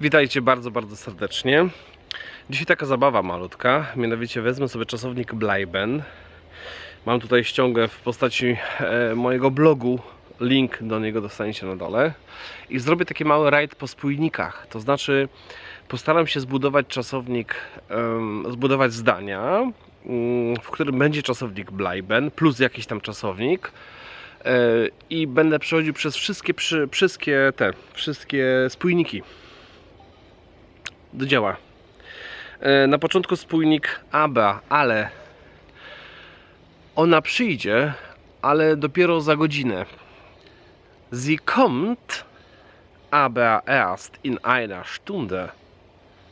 Witajcie bardzo, bardzo serdecznie. Dzisiaj taka zabawa malutka, mianowicie wezmę sobie czasownik Bleiben. Mam tutaj ściągę w postaci e, mojego blogu, link do niego dostaniecie na dole. I zrobię taki mały rajd po spójnikach, to znaczy postaram się zbudować czasownik, em, zbudować zdania, mm, w którym będzie czasownik Bleiben plus jakiś tam czasownik. E, I będę przechodził przez wszystkie, przy, wszystkie te, wszystkie spójniki do dzieła. E, Na początku spójnik ABA, ale ona przyjdzie, ale dopiero za godzinę. Sie kommt aber erst in einer Stunde.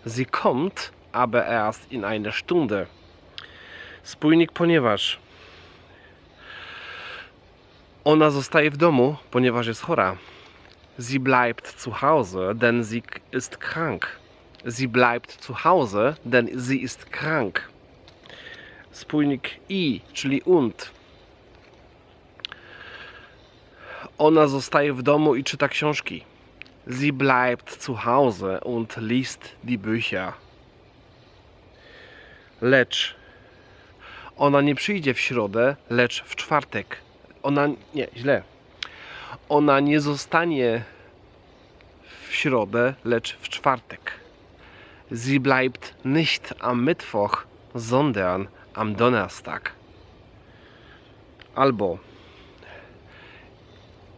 Sie kommt aber erst in einer Stunde. Spójnik ponieważ ona zostaje w domu, ponieważ jest chora. Sie bleibt zu Hause, denn sie ist krank. Sie bleibt zu Hause, denn sie ist krank. Spójnik i, czyli und. Ona zostaje w domu i czyta książki. Sie bleibt zu Hause und liest die Bücher. Lecz ona nie przyjdzie w środę, lecz w czwartek. Ona nie, źle. Ona nie zostanie w środę, lecz w czwartek. Sie bleibt nicht am Mittwoch, sondern am Donnerstag. Albo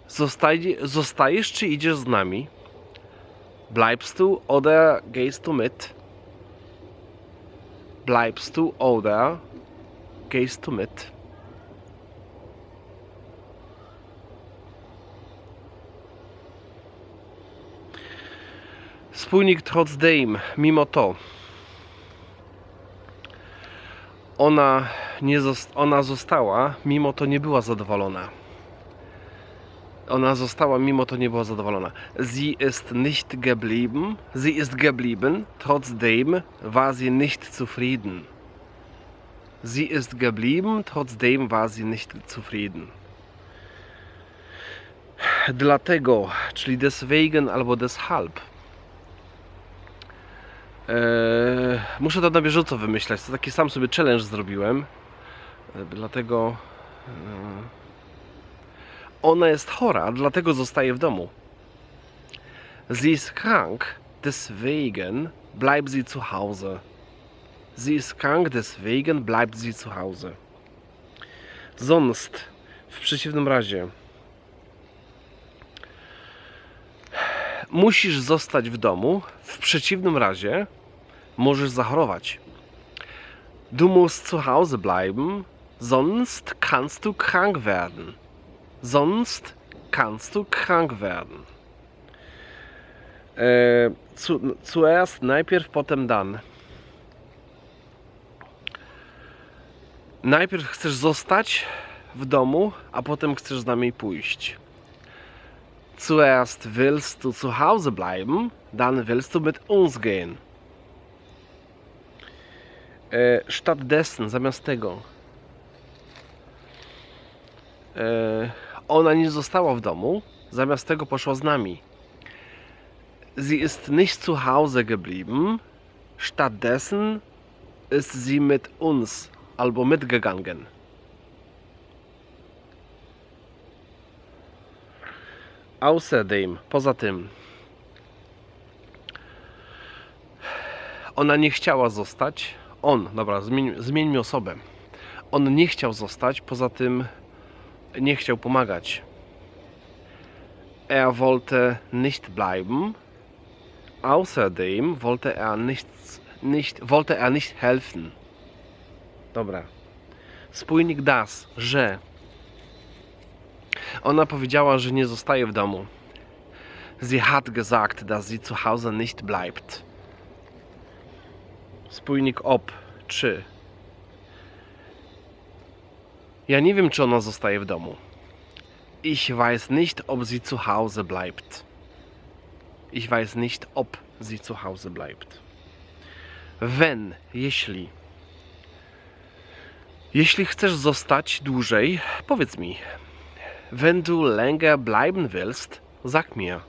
Zostaj, zostajesz czy idziesz z nami? Bleibst du oder gehst du mit? Bleibst du oder gehst du mit? Spójnik trotzdem, mimo to. Ona, nie zost- ona została, mimo to nie była zadowolona. Ona została, mimo to nie była zadowolona. Sie ist nicht geblieben, sie ist geblieben, trotzdem war sie nicht zufrieden. Sie ist geblieben, trotzdem war sie nicht zufrieden. Dlatego, czyli deswegen albo deshalb. Eee, muszę to na bieżąco wymyślać. To taki sam sobie challenge zrobiłem. E, Dlatego. e, Ona jest chora, dlatego zostaje w domu. Sie ist krank, deswegen bleibt sie zu Hause. Sie ist krank, deswegen bleibt sie zu Hause. Sonst, w przeciwnym razie, musisz zostać w domu, w przeciwnym razie możesz zachorować. Du musst zu Hause bleiben, sonst kannst du krank werden. Sonst kannst du krank werden. E, zu, zuerst, najpierw, potem dan. Najpierw chcesz zostać w domu, a potem chcesz z nami pójść. Zuerst willst du zu Hause bleiben, dann willst du mit uns gehen. E, stattdessen, zamiast tego. E, ona nie została w domu, zamiast tego poszła z nami. Sie ist nicht zu Hause geblieben, stattdessen ist sie mit uns albo mitgegangen. Außerdem, poza tym, ona nie chciała zostać. On, dobra, zmień, zmieńmy osobę. On nie chciał zostać, poza tym nie chciał pomagać. Er wollte nicht bleiben. Außerdem wollte er nicht, nicht, wollte er nicht helfen. Dobra. Spójnik das, że. Ona powiedziała, że nie zostaje w domu. Sie hat gesagt, dass sie zu Hause nicht bleibt. Spójnik ob, czy. Ja nie wiem, czy ona zostaje w domu. Ich weiß nicht, ob sie zu Hause bleibt. Ich weiß nicht, ob sie zu Hause bleibt. Wenn, jeśli. Jeśli chcesz zostać dłużej, powiedz mi. Wenn du länger bleiben willst, sag mir.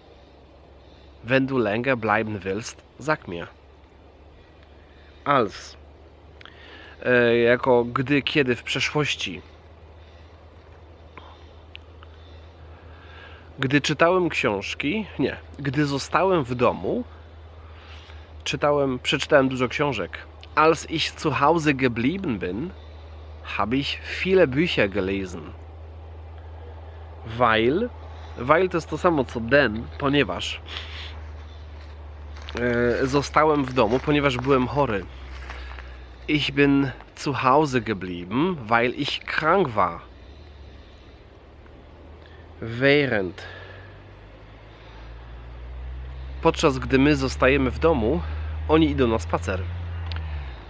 Wenn du länger bleiben willst, sag mir. Als. E, jako gdy, kiedy w przeszłości. Gdy czytałem książki, nie, gdy zostałem w domu, czytałem, przeczytałem dużo książek. Als ich zu Hause geblieben bin, habe ich viele Bücher gelesen. Weil, weil to jest to samo co den, ponieważ zostałem w domu, ponieważ byłem chory. Ich bin zu Hause geblieben, weil ich krank war. Während. Podczas gdy my zostajemy w domu, oni idą na spacer.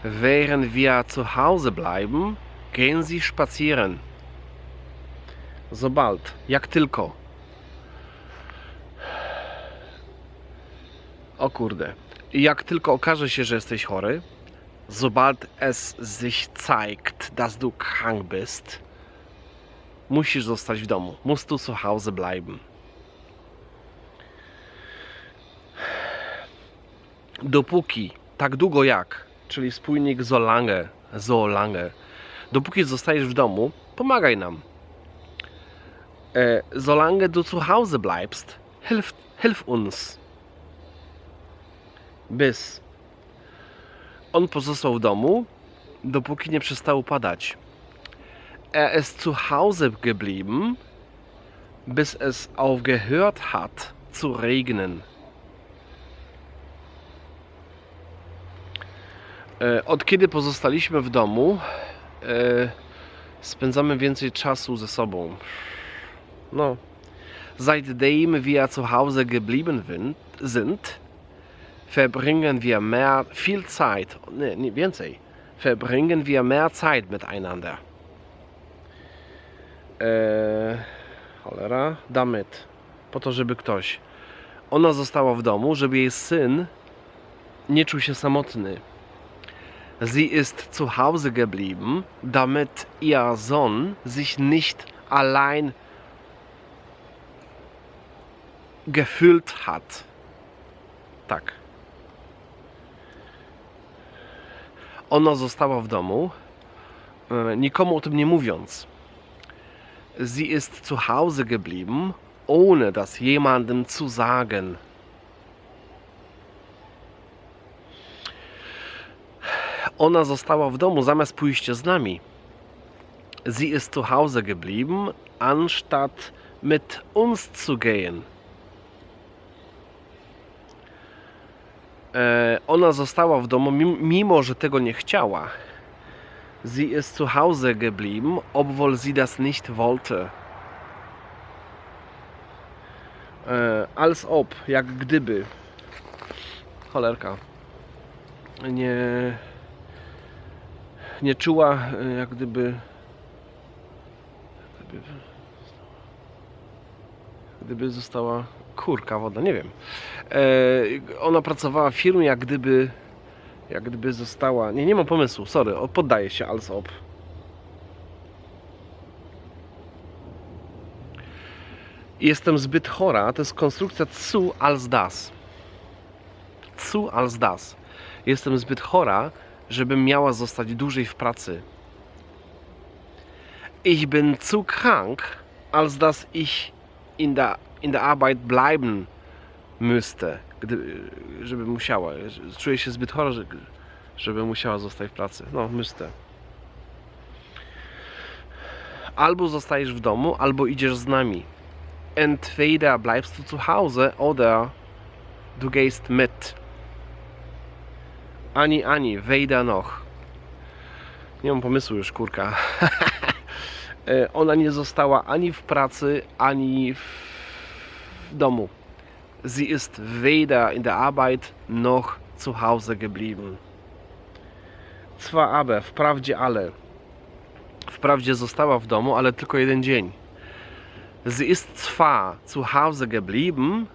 Während wir zu Hause bleiben, gehen sie spazieren. Sobald, jak tylko. O kurde. Jak tylko okaże się, że jesteś chory, sobald es sich zeigt, dass du krank bist, musisz zostać w domu. Musst du zu Hause bleiben. Dopóki, tak długo jak, czyli spójnik solange, solange, dopóki zostajesz w domu, pomagaj nam. E, solange du zu Hause bleibst, hilf, hilf uns. Bis. On pozostał w domu, dopóki nie przestało padać. Er ist zu Hause geblieben, bis es aufgehört hat zu regnen. E, Od kiedy pozostaliśmy w domu, e, spędzamy więcej czasu ze sobą. No. Seitdem wir zu Hause geblieben sind, verbringen wir mehr, viel Zeit, nee, więcej, verbringen wir mehr Zeit miteinander. Eee, cholera, damit. Po to, żeby ktoś. Ona została w domu, żeby jej syn nie czuł się samotny. Sie ist zu Hause geblieben, damit ihr Sohn sich nicht allein gefühlt hat. Tak. Ona została w domu, e, nikomu o tym nie mówiąc. Sie ist zu Hause geblieben, ohne das jemandem zu sagen. Ona została w domu zamiast pójść z nami. Sie ist zu Hause geblieben, anstatt mit uns zu gehen. Ona została w domu, mim- mimo że tego nie chciała. Sie ist zu Hause geblieben, obwohl sie das nicht wollte. E, als ob, jak gdyby. Cholerka. Nie. Nie czuła, e, jak. Gdyby, gdyby została kurka woda, nie wiem. E, ona pracowała w firmie, jak gdyby. Jak gdyby została. Nie, nie mam pomysłu, sorry, poddaję się, als ob. Jestem zbyt chora, to jest konstrukcja zu als das. Zu als das. Jestem zbyt chora, żebym miała zostać dłużej w pracy. Ich bin zu krank, als dass ich in der, in der Arbeit bleiben müsste. Gdy, żeby musiała. Czuję się zbyt chora, że- żeby musiała zostać w pracy. No, müsste. Albo zostajesz w domu, albo idziesz z nami. Entweder bleibst du zu Hause oder du gehst mit. Ani, ani, wejdę noch. Nie mam pomysłu już, kurka. E, Ona nie została ani w pracy, ani w domu. Sie ist weder in der Arbeit noch zu Hause geblieben. Zwar aber, wprawdzie ale. Wprawdzie została w domu, ale tylko jeden dzień. Sie ist zwar zu Hause geblieben,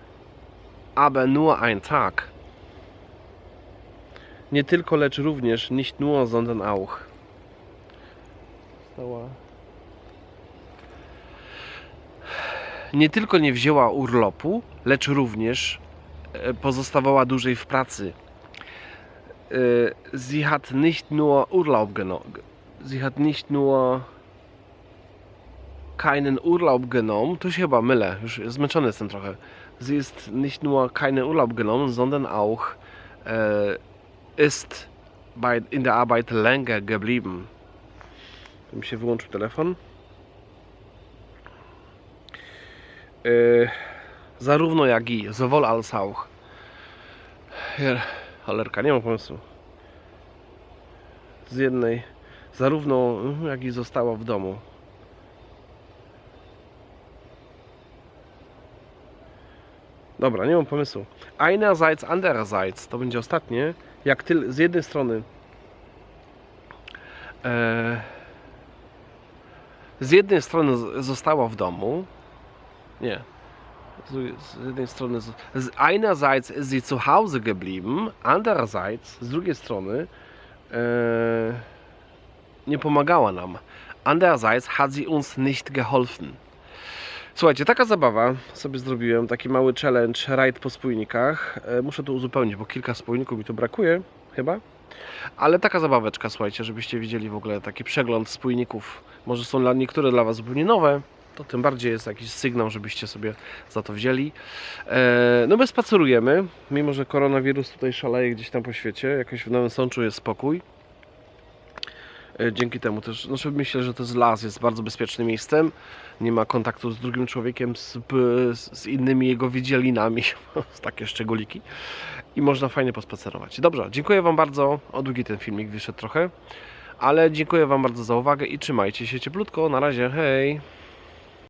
aber nur ein Tag. Nie tylko, lecz również, nicht nur, sondern auch. Stała. Nie tylko nie wzięła urlopu, lecz również e, pozostawała dłużej w pracy. E, Sie hat nicht nur Urlaub genommen. Sie hat nicht nur keinen Urlaub genommen. Tu się chyba mylę, już zmęczony jestem trochę. Sie ist nicht nur keinen Urlaub genommen, sondern auch äh, ist bei, in der Arbeit länger geblieben. Tu mi się wyłączył telefon. Yy, zarówno jak i, sowohl als auch. Hier, Cholerka, nie mam pomysłu. Z jednej, zarówno jak i została w domu. Dobra, nie mam pomysłu. Einerseits, andererseits, to będzie ostatnie. Jak ty, z jednej strony e, z jednej strony została w domu. Nie. Z, jednej strony. Z, einerseits ist sie zu Hause geblieben, andererseits, z drugiej strony, e, nie pomagała nam. Andererseits hat sie uns nicht geholfen. Słuchajcie, taka zabawa sobie zrobiłem, taki mały challenge, rajd po spójnikach. E, Muszę to uzupełnić, bo kilka spójników mi tu brakuje, chyba. Ale taka zabaweczka, słuchajcie, żebyście widzieli w ogóle taki przegląd spójników. Może są dla niektóre dla Was zupełnie nowe, to tym bardziej jest jakiś sygnał, żebyście sobie za to wzięli. E, no my spacerujemy, mimo że koronawirus tutaj szaleje gdzieś tam po świecie, jakoś w Nowym Sączu jest spokój. E, Dzięki temu też, znaczy myślę, że to jest las, jest bardzo bezpiecznym miejscem. Nie ma kontaktu z drugim człowiekiem, z, z innymi jego wydzielinami, z takie szczególiki. I można fajnie pospacerować. Dobrze, dziękuję Wam bardzo. O długi ten filmik wyszedł trochę. Ale dziękuję Wam bardzo za uwagę i trzymajcie się cieplutko. Na razie, hej!